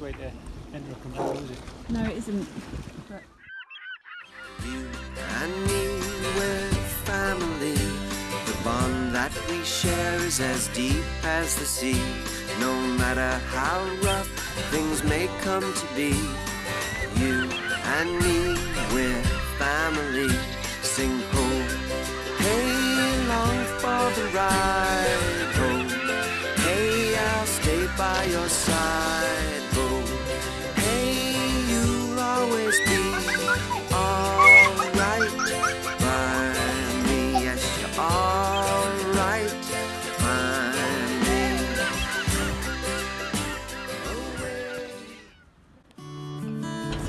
quickest way to enter a control, is it? No, it isn't. But You and me, we're family. The bond that we share is as deep as the sea. No matter how rough things may come to be, you and me, we're family. Sing ho, hey, long for the ride. Ho, hey, I'll stay by your side.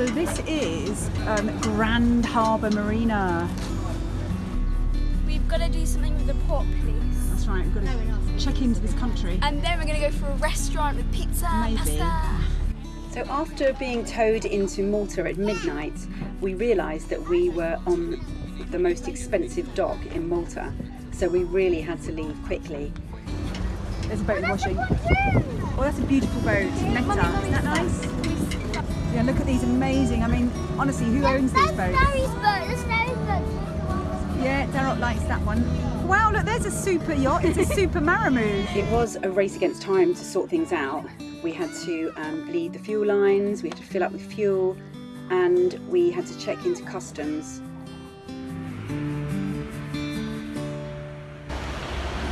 So this is um, Grand Harbour Marina. We've got to do something with the port police. That's right. We've got to check into this country. And then we're going to go for a restaurant with pizza, Maybe. pasta. So after being towed into Malta at midnight, we realised that we were on the most expensive dock in Malta. So we really had to leave quickly. There's a boat washing. Oh, that's a beautiful boat. Meta. Isn't that nice? Yeah, look at these amazing. I mean, honestly, who owns these boats? Barry's boat. That's Barry's boat. Yeah, Darrell likes that one. Wow, look, there's a super yacht. It's a super Maramoo. It was a race against time to sort things out. We had to um, bleed the fuel lines, we had to fill up with fuel, and we had to check into customs.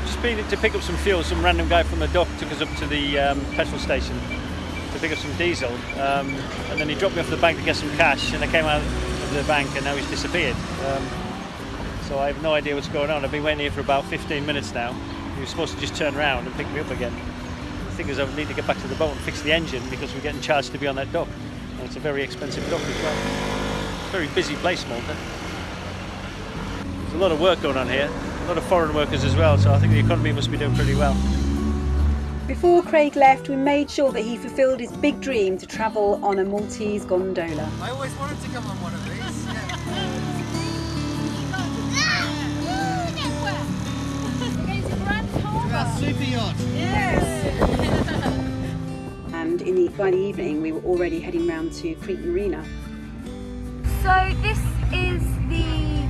Just been to pick up some fuel. Some random guy from the dock took us up to the um, petrol station to pick up some diesel, um, and then he dropped me off the bank to get some cash. And I came out of the bank, and now he's disappeared. Um, so I have no idea what's going on. I've been waiting here for about 15 minutes now. He was supposed to just turn around and pick me up again. The thing is, I need to get back to the boat and fix the engine because we're getting charged to be on that dock, and it's a very expensive dock as well. Very busy place, Malta. There's a lot of work going on here. A lot of foreign workers as well, so I think the economy must be doing pretty well. Before Craig left, we made sure that he fulfilled his big dream to travel on a Maltese gondola. I always wanted to come on one of these. That's super yacht. And in the, by the evening, we were already heading round to Crete Marina. So this is the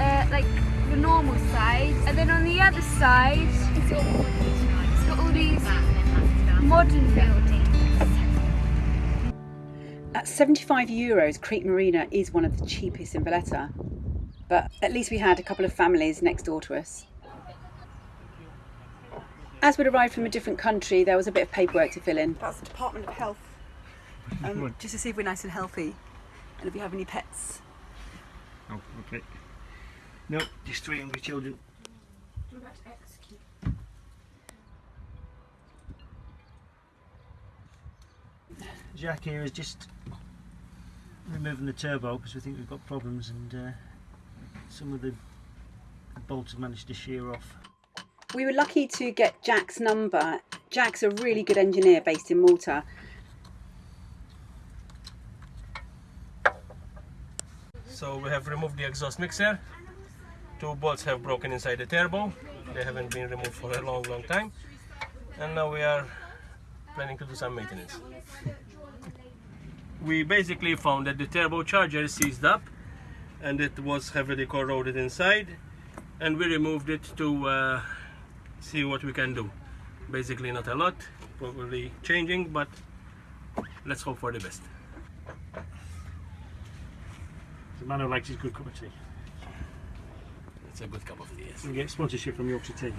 uh, like the normal side, and then on the other side, it's got all these modern buildings. At 75 euros, Crete Marina is one of the cheapest in Valletta. But at least we had a couple of families next door to us. As we'd arrived from a different country, there was a bit of paperwork to fill in. That's the Department of Health, um, just to see if we're nice and healthy and if we have any pets. Oh, okay. No, just three hungry children. Jack here is just removing the turbo because we think we've got problems and uh, some of the bolts have managed to shear off. We were lucky to get Jack's number. Jack's a really good engineer based in Malta. So we have removed the exhaust mixer. Two bolts have broken inside the turbo. They haven't been removed for a long, long time. And now we are planning to do some maintenance. We basically found that the turbocharger seized up and it was heavily corroded inside and we removed it to uh, see what we can do. Basically not a lot, probably changing, but let's hope for the best. The man who likes his good cup of tea. It's a good cup of tea. yes. We get sponsorship from Yorkshire Tea.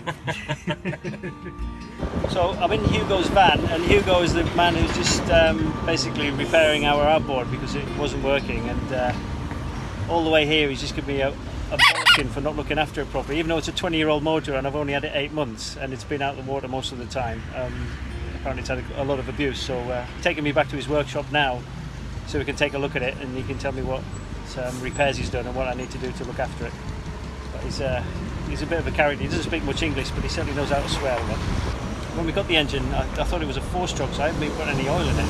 so I'm in Hugo's van, and Hugo is the man who's just um, basically repairing our outboard because it wasn't working. And uh, all the way here, he's just given me a, a bollocking for not looking after it properly. Even though it's a 20-year-old motor, and I've only had it eight months, and it's been out of the water most of the time. Um, apparently, it's had a, a lot of abuse. So uh, taking me back to his workshop now, so we can take a look at it, and he can tell me what um, repairs he's done and what I need to do to look after it. He's, uh, he's a bit of a character. He doesn't speak much English, but he certainly knows how to swear a lot. When we got the engine, I, I thought it was a four-stroke, so I haven't been putting any oil in it.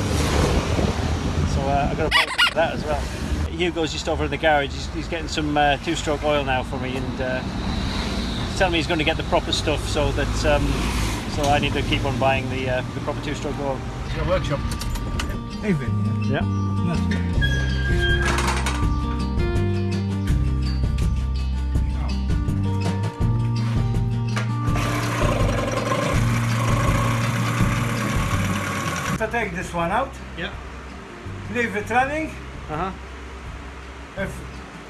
So uh, I got to apologize for that as well. Hugo's just over in the garage. He's, he's getting some uh, two-stroke oil now for me, and uh, he's telling me he's going to get the proper stuff, so that um, so I need to keep on buying the uh, the proper two-stroke oil. It's your workshop. Even, Yeah. Take this one out, Yeah. leave it running, Uh huh. if,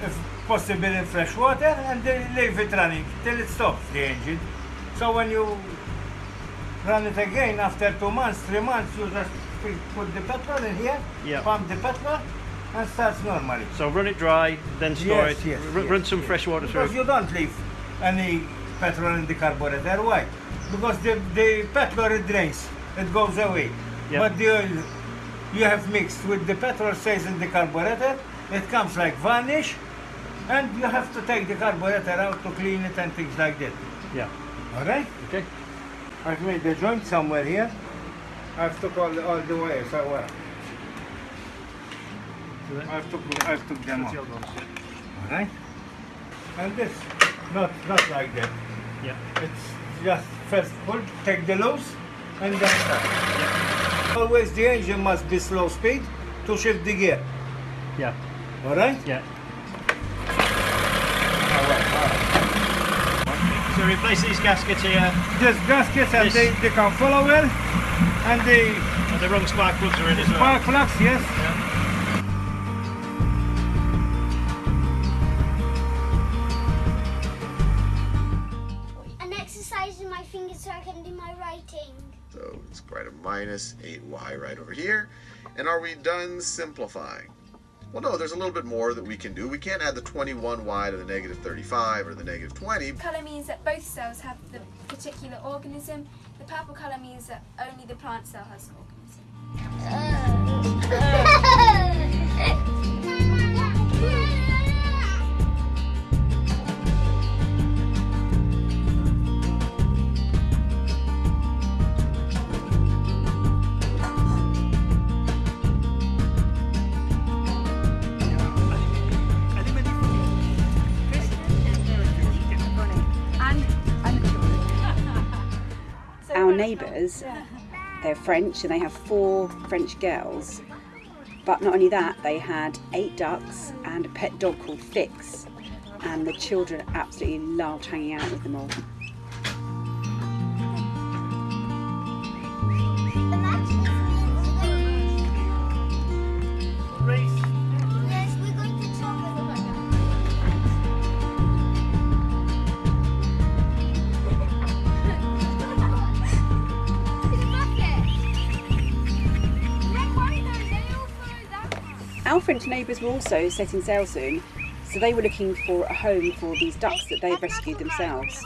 if possible in fresh water, and then leave it running till it stops the engine. So when you run it again after two months, three months, you just put- the petrol in here, Yeah. pump the petrol, and starts normally. So run it dry, then store Yes, it. yes, yes, run some fresh water through. Because you don't leave any petrol in the carburetor. Why? Because the, the petrol it drains, it goes away. Yeah. But the oil you have mixed with the petrol stays in the carburetor, it comes like varnish, and you have to take the carburetor out to clean it and things like that. Yeah. Alright? Okay. I've made the joint somewhere here. I've took all the, all the wires away. I've took, I've took them out. Alright? And this, not, not like that. Yeah. It's just first pull, take the loose, and then start. Always the engine must be slow speed to shift the gear. Yeah. Alright? Yeah. Alright, alright. So replace these gaskets here. These gaskets and This- they, they can follow well. And the And the wrong spark plugs are in as well. spark plugs, yes. An minus 8y right over here. And are we done simplifying? Well, no, there's a little bit more that we can do. We can't add the 21y to the negative 35 or the negative 20. Colour means that both cells have the particular organism. The purple colour means that only the plant cell has the organism. And, neighbours, they're French and they have four French girls. But not only that, they had eight ducks and a pet dog called Fix. And the children absolutely loved hanging out with them all. Our French neighbours were also setting sail soon, so they were looking for a home for these ducks that they'd rescued themselves.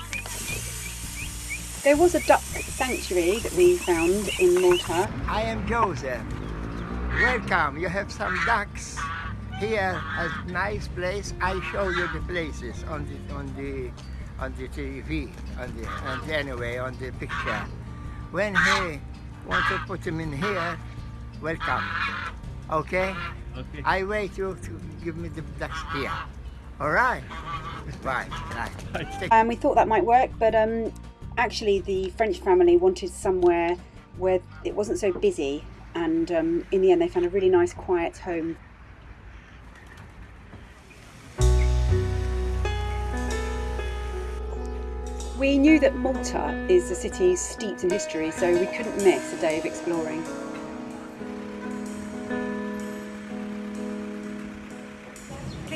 There was a duck sanctuary that we found in Malta. I am Joseph. Welcome. You have some ducks here. A nice place. I show you the places on the on the on the TV. On the and anyway on the picture. When he want to put him in here, welcome. Okay. Okay. I wait you to give me the ducks here. All right. Bye. Bye. Take And we thought that might work, but um, actually the French family wanted somewhere where it wasn't so busy, and um, in the end they found a really nice quiet home. We knew that Malta is a city steeped in history, so we couldn't miss a day of exploring.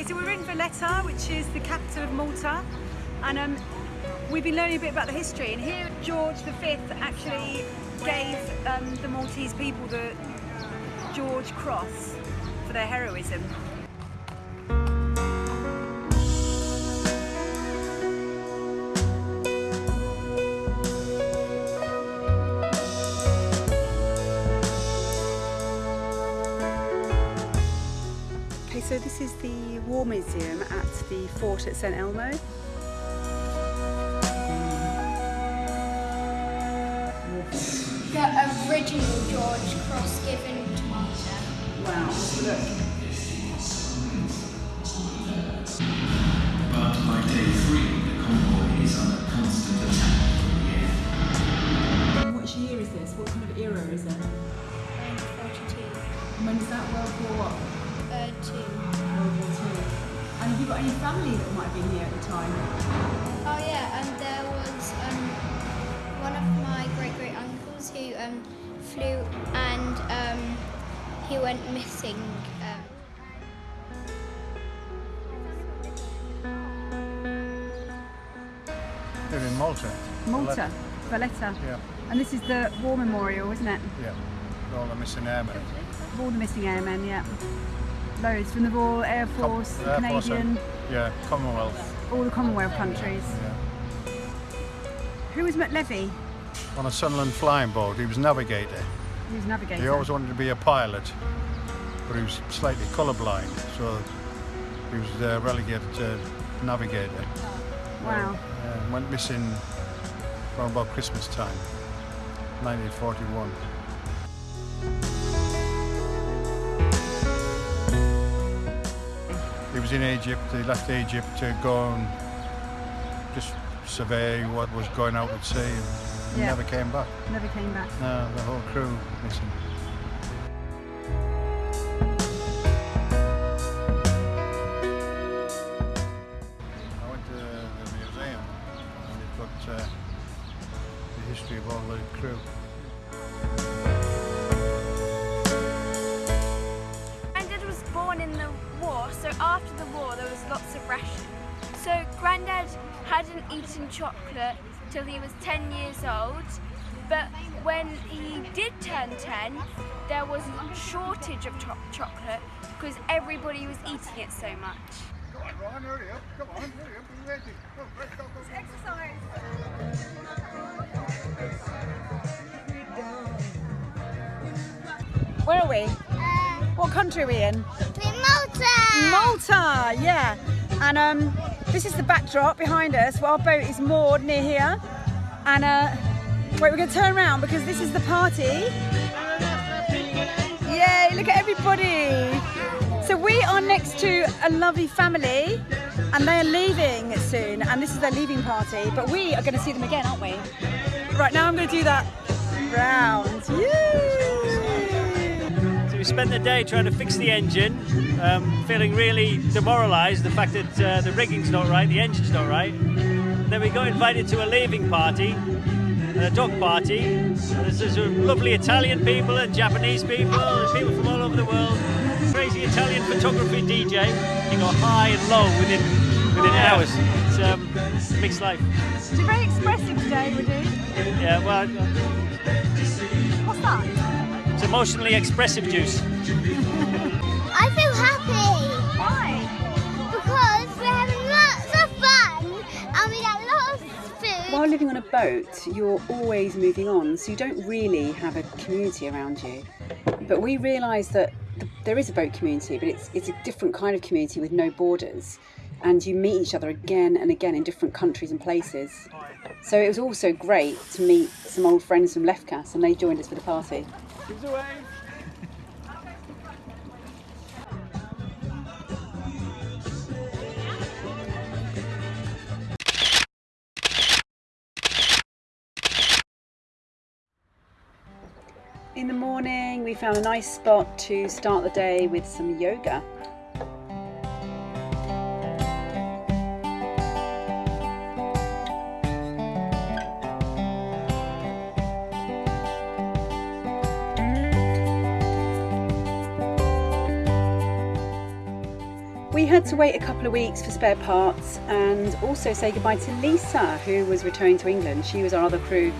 Okay, so we're in Valletta, which is the capital of Malta, and um, we've been learning a bit about the history. And here, George V actually gave um, the Maltese people the George Cross for their heroism. This is the War Museum at the fort at St Elmo. The original George Cross given to Malta. Wow, look. But by day three, the convoy is under constant attack from the air. Which year is this? What kind of era is it? 42. when was that? World War what? Uh, two. Got any family that might have been here at the time? Oh yeah, and there was um, one of my great great uncles who um, flew and um, he went missing. Um, They're in Malta. Malta, Valletta. Yeah, And this is the War Memorial, isn't it? yeah. All the missing airmen. All the missing airmen, yeah. Loads from the Royal Air Force, Air Force Canadian, and- Yeah, Commonwealth. all the Commonwealth countries. Yeah. Who was McLevy? On a Sunderland flying boat, he was navigator. He was navigator. He always wanted to be a pilot, but he was slightly colourblind, so he was uh, relegated to navigator. Wow. Uh, went missing around about Christmas time, 1941. Was in Egypt, he left Egypt to go and just survey what was going out at sea and Yeah. never came back. Never came back. No, the whole crew missing. I went to the museum and they've got uh, the history of all the crew. After the war there was lots of ration. So Granddad hadn't eaten chocolate till he was 10 years old, but when he did turn 10, there was a shortage of cho- chocolate because everybody was eating it so much. Come on, Ron, hurry up. Come on, hurry up. Be ready. Go, let's go, go. Where are we? Uh, what country are we in? Malta! Malta, yeah. And um, this is the backdrop behind us. Well, our boat is moored near here. And uh, wait, we're going to turn around because this is the party. Yay, look at everybody. So we are next to a lovely family and they're leaving soon. And this is their leaving party. But we are going to see them again, aren't we? Right now I'm going to do that round. Yay! So we spent the day trying to fix the engine, um, feeling really demoralised. The fact that uh, the rigging's not right, the engine's not right. Then we got invited to a leaving party, a dog party. There's, there's lovely Italian people and Japanese people and people from all over the world. Crazy Italian photography DJ. You go high and low within within hours. It's um, mixed life. You're very expressive today, Woody. Yeah, well, What's that? It's emotionally expressive juice. I feel happy Why? because we're having lots of fun and we got lots of food. While living on a boat, you're always moving on, so you don't really have a community around you. But we realised that there is a boat community, but it's it's a different kind of community with no borders, and you meet each other again and again in different countries and places. So it was also great to meet some old friends from Lefkas, and they joined us for the party. In the morning, we found a nice spot to start the day with some yoga. Had to wait a couple of weeks for spare parts and also say goodbye to Lisa, who was returning to England. She was our other crew,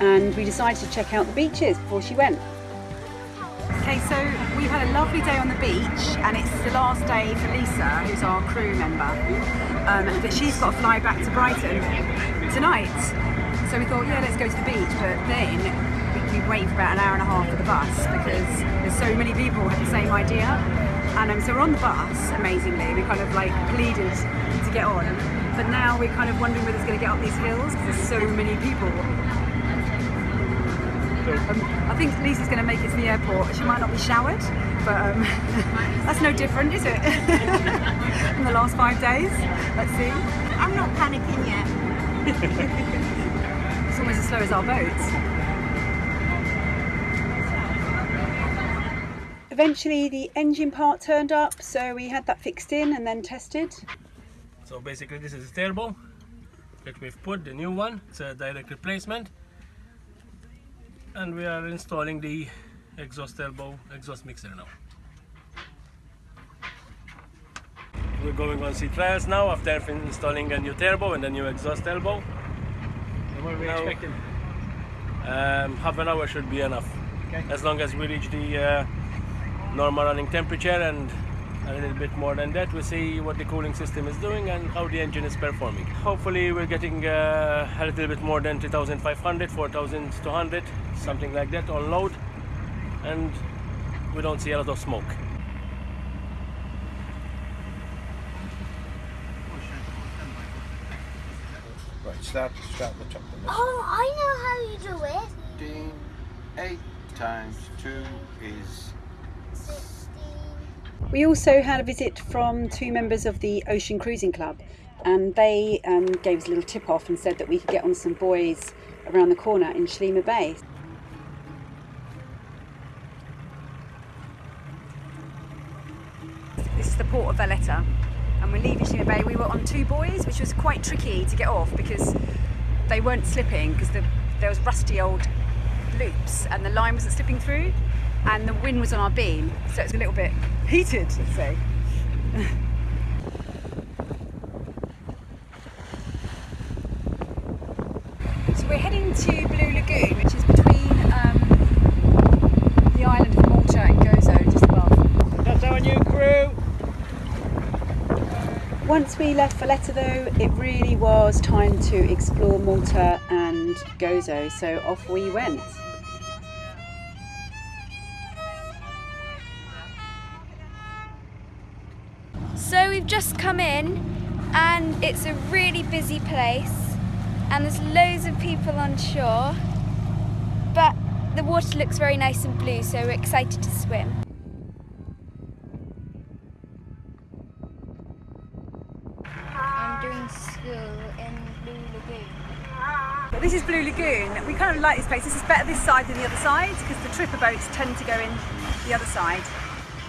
and we decided to check out the beaches before she went. Okay, so we've had a lovely day on the beach, and it's the last day for Lisa, who's our crew member. Um, but she's got to fly back to Brighton tonight. So we thought, yeah, let's go to the beach. But then we, waited for about an hour and a half for the bus because there's so many people who had the same idea. And um, so we're on the bus, amazingly. We kind of like pleaded to get on. But now we're kind of wondering whether it's going to get up these hills because there's so many people. Um, I think Lisa's going to make it to the airport. She might not be showered, but um, that's no different, is it? In the last five days. Let's see. I'm not panicking yet. it's almost as slow as our boat. Eventually the engine part turned up, so we had that fixed in and then tested. So basically this is the turbo that we've put, the new one. It's a direct replacement. And we are installing the exhaust turbo exhaust mixer now. We're going on sea trials now after installing a new turbo and a new exhaust turbo. What are we Now- expecting? Um, half an hour should be enough. Okay. As long as we reach the uh, normal running temperature and a little bit more than that, we see what the cooling system is doing and how the engine is performing. Hopefully, we're getting uh, a little bit more than 2500, 4200, something like that on load, and we don't see a lot of smoke. Right, start, start the top of Oh, I know how you do it. 15, 8 times 2 is We also had a visit from two members of the Ocean Cruising Club, and they um, gave us a little tip off and said that we could get on some buoys around the corner in Sliema Bay. This is the port of Valletta, and we're leaving Sliema Bay. We were on two buoys, which was quite tricky to get off because they weren't slipping because the, there was rusty old loops and the line wasn't slipping through, and the wind was on our beam, so it's a little bit heated, let's say. So we're heading to Blue Lagoon, which is between um, the island of Malta and Gozo, just above. That's our new crew. Once we left Valletta though, it really was time to explore Malta and Gozo, so off we went. Come in and it's a really busy place and there's loads of people on shore but the water looks very nice and blue so we're excited to swim. I'm doing school in Blue Lagoon. This is Blue Lagoon. We kind of like this place. This is better this side than the other side because the tripper boats tend to go in the other side.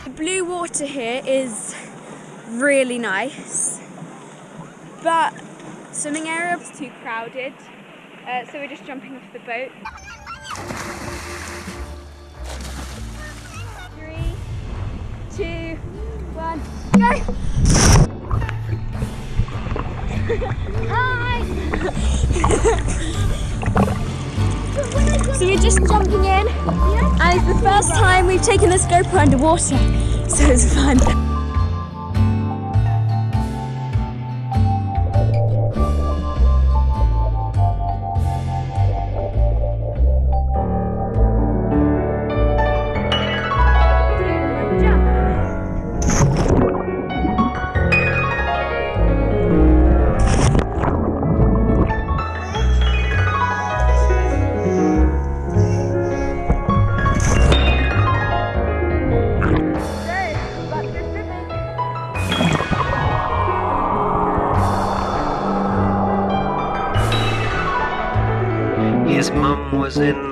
The blue water here is really nice but swimming area was too crowded uh, so we're just jumping off the boat. Three, two, one, go! Hi! so we're just jumping in, and it's the first time we've taken this GoPro underwater, so it's fun.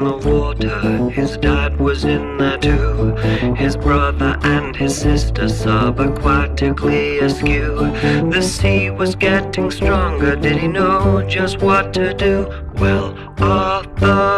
The water, his dad was in there too. His brother and his sister subaquatically askew. The sea was getting stronger, did he know just what to do? Well, Arthur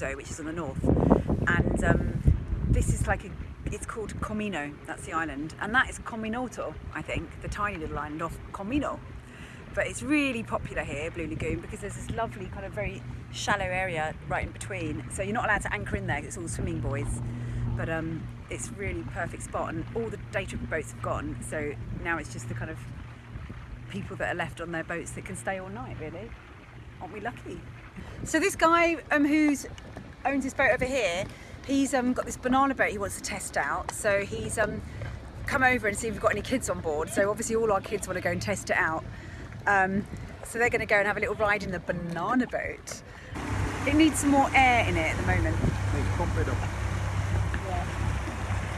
Which is on the north. And um, this is like a, it's called Comino, that's the island. And that is Cominotto, I think, the tiny little island off Comino. But it's really popular here, Blue Lagoon, because there's this lovely kind of very shallow area right in between. So you're not allowed to anchor in there, it's all swimming buoys. But um, it's really perfect spot and all the day trip boats have gone. So now it's just the kind of people that are left on their boats that can stay all night really aren't we lucky so this guy um, who's owns this boat over here he's um, got this banana boat he wants to test out. So he's um, come over and see if we've got any kids on board. So obviously all our kids want to go and test it out. Um, so they're going to go and have a little ride in the banana boat. It needs some more air in it at the moment. Pump it up.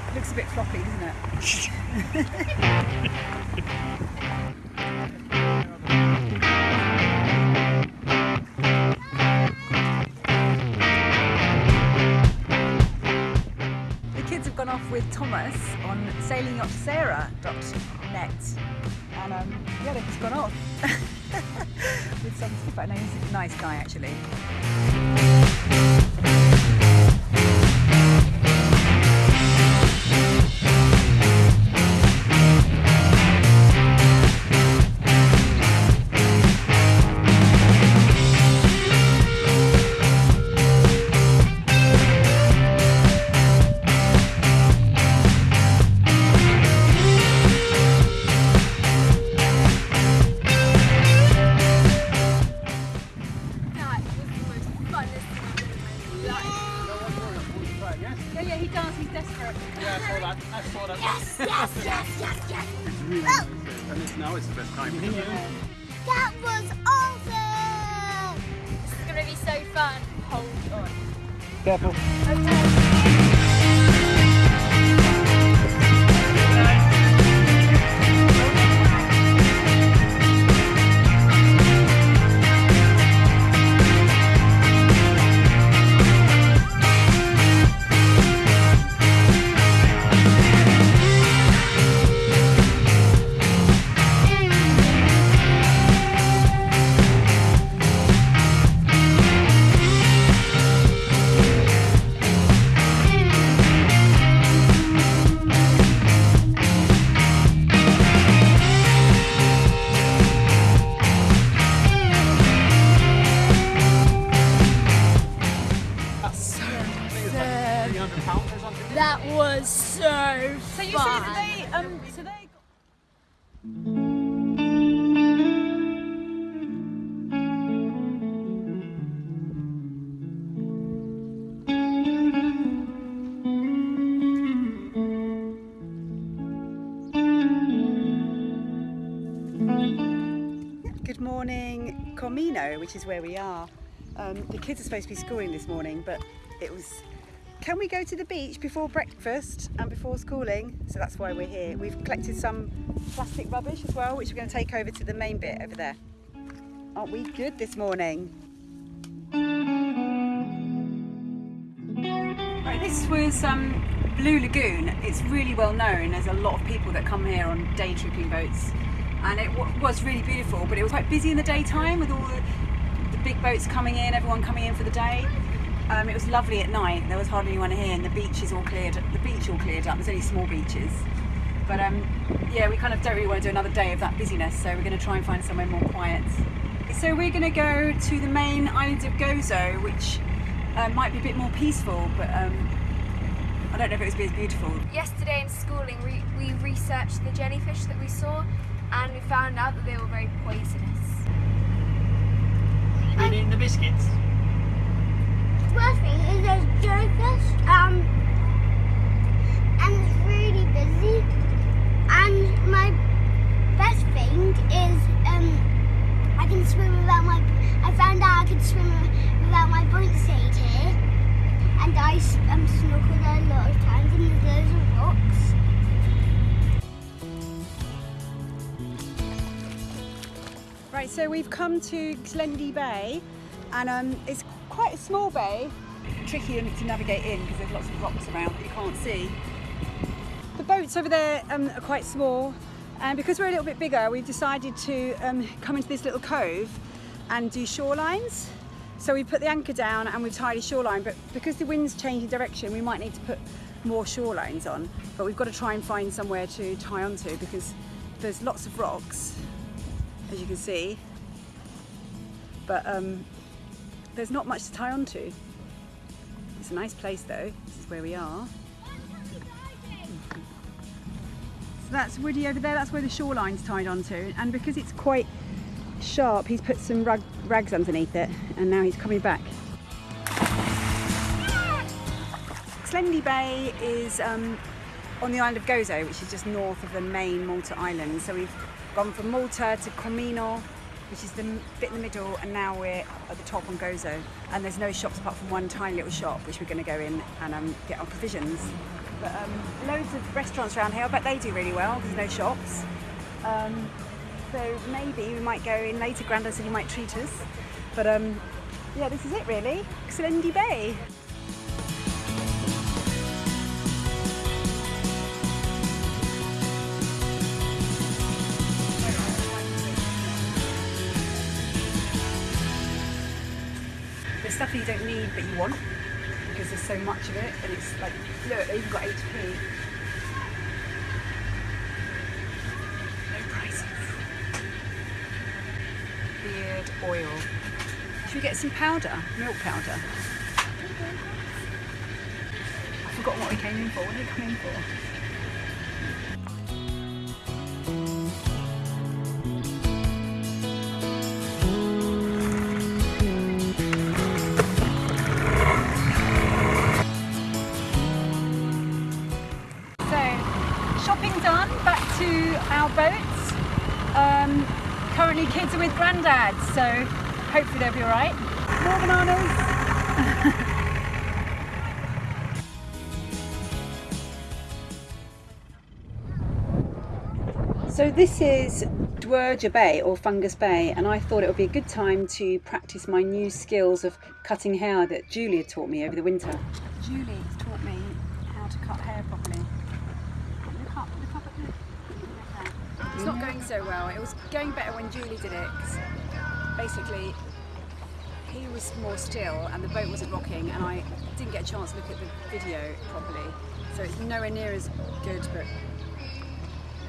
it looks a bit floppy doesn't it Thomas on sailingyachtsarah.net and um, yeah, just gone off with some stuff. I know he's a nice guy actually. Comino, which is where we are. Um, the kids are supposed to be schooling this morning, but it was. Can we go to the beach before breakfast and before schooling? So that's why we're here. We've collected some plastic rubbish as well, which we're going to take over to the main bit over there. Aren't we good this morning? Right, this was um, Blue Lagoon. It's really well known. There's a lot of people that come here on day tripping boats, and it was really beautiful. But it was quite busy in the daytime with all the, the big boats coming in, everyone coming in for the day. Um, it was lovely at night. There was hardly anyone here, and the beach is all cleared. The beach all cleared up. There's only small beaches. But um, yeah, we kind of don't really want to do another day of that busyness, so we're going to try and find somewhere more quiet. So we're going to go to the main island of Gozo, which uh, might be a bit more peaceful, but um, I don't know if it be as beautiful. Yesterday in schooling, we, we researched the jellyfish that we saw, and we found out that they were very poisonous. And in the biscuits. First thing is there's jellyfish, um, and it's really busy. And my best thing is, um, I can swim without my, I found out I could swim without my buoyancy here. And I um, snorkeled a lot of times and there's loads rocks. Right, so we've come to Xlendi Bay, and um, it's quite a small bay. Tricky to navigate in because there's lots of rocks around that you can't see. The boats over there um, are quite small, and because we're a little bit bigger, we've decided to um, come into this little cove and do shorelines. So we put the anchor down and we've tied a shoreline, but because the wind's changing direction, we might need to put more shorelines on. But we've got to try and find somewhere to tie onto because there's lots of rocks as you can see. But um, there's not much to tie onto. It's a nice place though. This is where we are. So that's Woody over there. That's where the shoreline's tied onto. And because it's quite sharp, he's put some rag, rags underneath it, and now he's coming back. Xlendi Bay is um, on the island of Gozo, which is just north of the main Malta island. So we've gone from Malta to Comino, which is the bit in the middle, and now we're at the top on Gozo. And there's no shops apart from one tiny little shop, which we're going to go in and um, get our provisions. But um, loads of restaurants around here. I bet they do really well there's no shops. Um, so maybe we might go in later. Grandad said he might treat us. But um, yeah, this is it really. Xlendi Bay. Stuff that you don't need but you want because there's so much of it and it's like, look, even got HP. No prices. Beard oil. Should we get some powder? Milk powder? I forgot what we came in for. What did we come in for? Granddad, so hopefully they'll be alright. More bananas. So this is Dwejra Bay or Fungus Bay and I thought it would be a good time to practice my new skills of cutting hair that Julia taught me over the winter. Julie has taught me how to cut hair properly. Look up, look up at the... It's not going so well. It was going better when Julie did it. basically, he was more still and the boat wasn't rocking and I didn't get a chance to look at the video properly. So it's nowhere near as good, but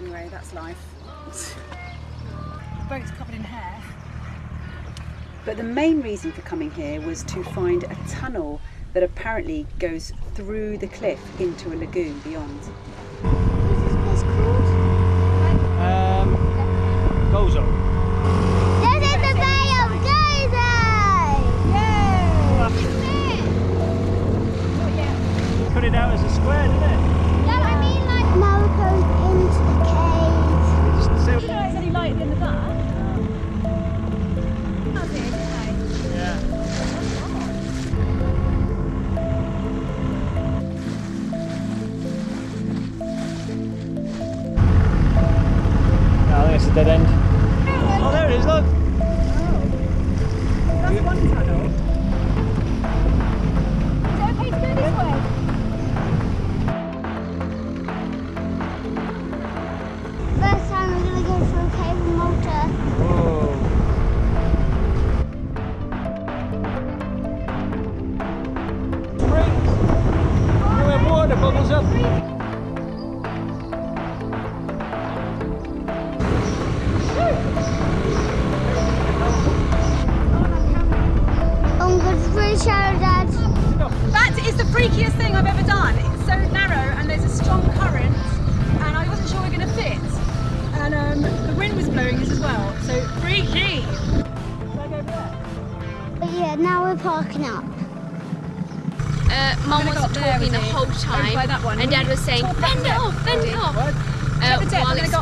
anyway, that's life. the boat's covered in hair. But the main reason for coming here was to find a tunnel that apparently goes through the cliff into a lagoon beyond. Um, Gozo. This is the Bay of Gozo! Cut it out as a square, didn't it?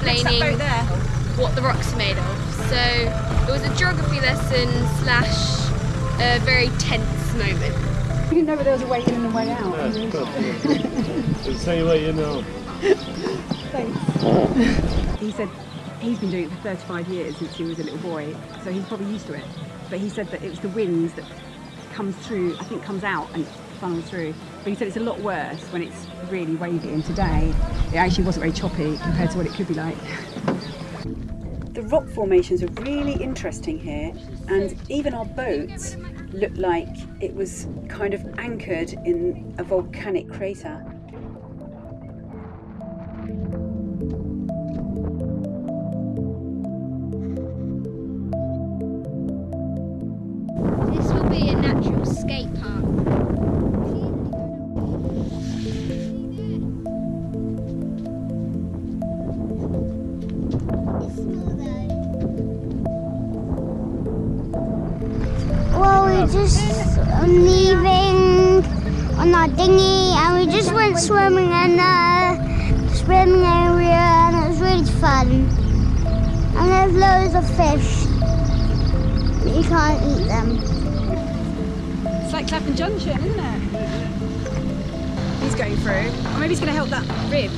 Explaining what the rocks are made of. So it was a geography lesson slash a very tense moment. We didn't know whether there was a way in and a way out. It's the same way you know. Thanks. he said he's been doing it for 35 years since he was a little boy, so he's probably used to it. But he said that it was the winds that comes through, I think comes out and funnels through. But he said it's a lot worse when it's really wavy, and today it actually wasn't very choppy compared to what it could be like. The rock formations are really interesting here, and even our boat looked like it was kind of anchored in a volcanic crater. Oh, on our dinghy and we just went swimming in the swimming area and it was really fun. And there's loads of fish. But you can't eat them. It's like Clapham Junction, isn't it? He's going through. Or maybe he's going to help that rib.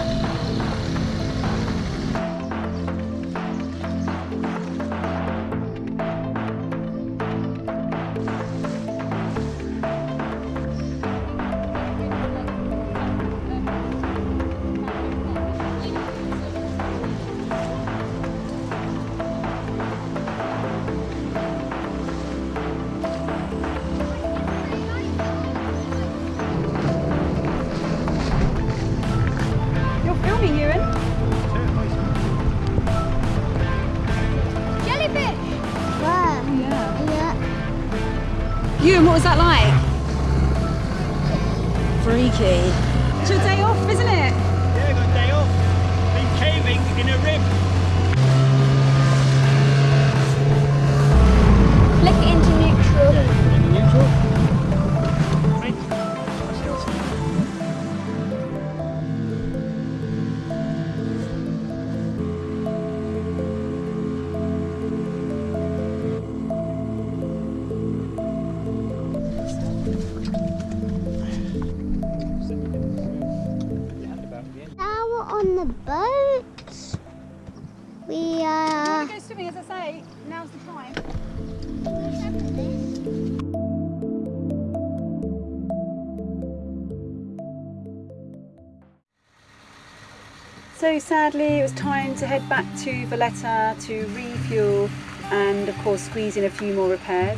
Sadly, it was time to head back to Valletta to refuel and, of course, squeeze in a few more repairs.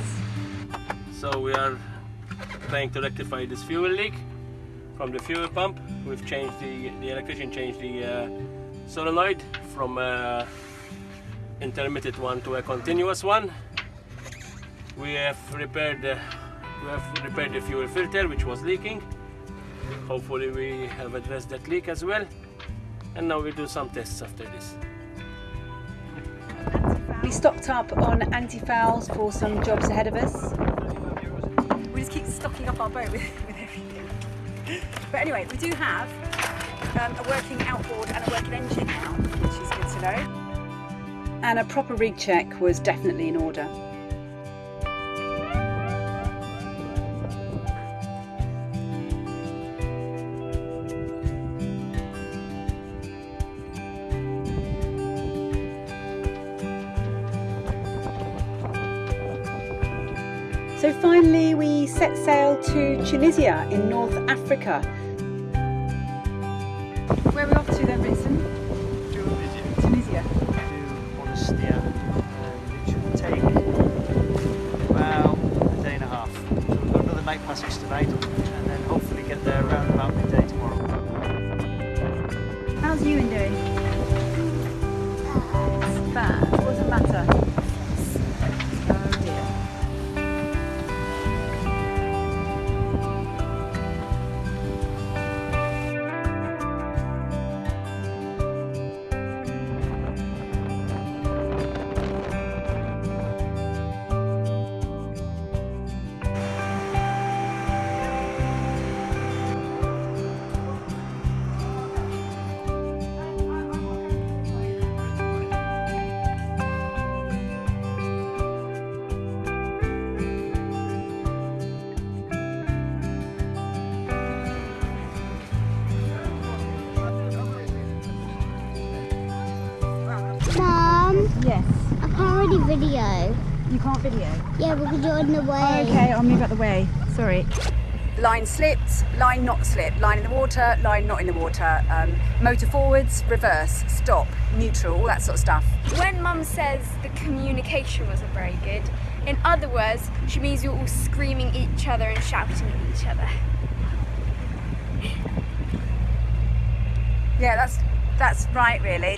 So we are trying to rectify this fuel leak from the fuel pump. We've changed the the electrician changed the uh, solenoid from uh, intermittent one to a continuous one. We have repaired the we have repaired the fuel filter which was leaking. Hopefully we have addressed that leak as well. And now we do some tests after this. We stocked up on anti-fouls for some jobs ahead of us. We just keep stocking up our boat with, with everything. But anyway, we do have um, a working outboard and a working engine now, which is good to know. And a proper rig check was definitely in order. Sail to Tunisia in North Africa. Video. You can't video? Yeah, because you're in the way. Okay, I'll move out the way. Sorry. Line slipped, line not slipped, line in the water, line not in the water, um, motor forwards, reverse, stop, neutral, all that sort of stuff. When mum says the communication wasn't very good, in other words, she means you're all screaming at each other and shouting at each other. Yeah, that's that's right, really.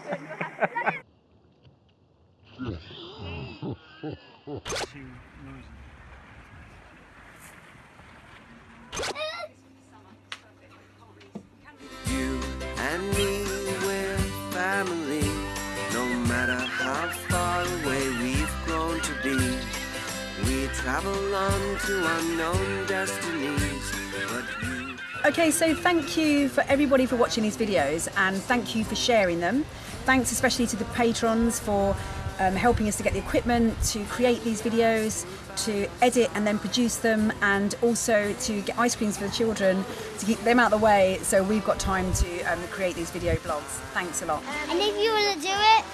so thank you for everybody for watching these videos and thank you for sharing them. Thanks especially to the patrons for um, helping us to get the equipment, to create these videos, to edit and then produce them, and also to get ice creams for the children, to keep them out of the way so we've got time to um, create these video blogs. Thanks a lot. And if you want to do it,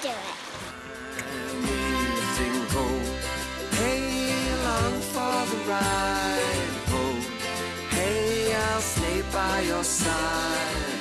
do it. Hey, along for the ride, ho. Hey, I'll stay by your side.